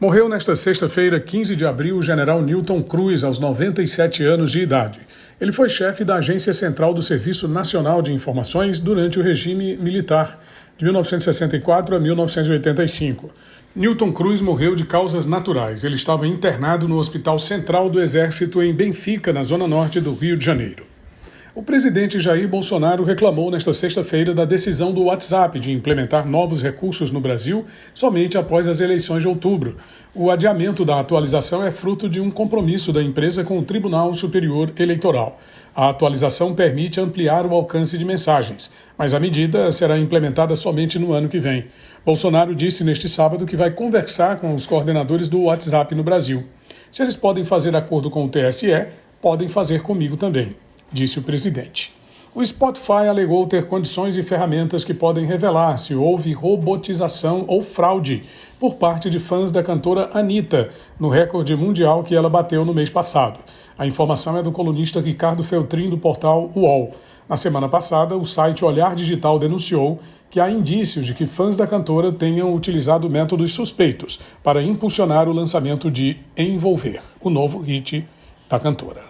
Morreu nesta sexta-feira, 15 de abril, o general Newton Cruz, aos 97 anos de idade. Ele foi chefe da Agência Central do Serviço Nacional de Informações durante o regime militar, de 1964 a 1985. Newton Cruz morreu de causas naturais. Ele estava internado no Hospital Central do Exército em Benfica, na zona norte do Rio de Janeiro. O presidente Jair Bolsonaro reclamou nesta sexta-feira da decisão do WhatsApp de implementar novos recursos no Brasil somente após as eleições de outubro. O adiamento da atualização é fruto de um compromisso da empresa com o Tribunal Superior Eleitoral. A atualização permite ampliar o alcance de mensagens, mas a medida será implementada somente no ano que vem. Bolsonaro disse neste sábado que vai conversar com os coordenadores do WhatsApp no Brasil. Se eles podem fazer acordo com o TSE, podem fazer comigo também disse o presidente. O Spotify alegou ter condições e ferramentas que podem revelar se houve robotização ou fraude por parte de fãs da cantora Anitta, no recorde mundial que ela bateu no mês passado. A informação é do colunista Ricardo Feltrin, do portal UOL. Na semana passada, o site Olhar Digital denunciou que há indícios de que fãs da cantora tenham utilizado métodos suspeitos para impulsionar o lançamento de Envolver, o novo hit da cantora.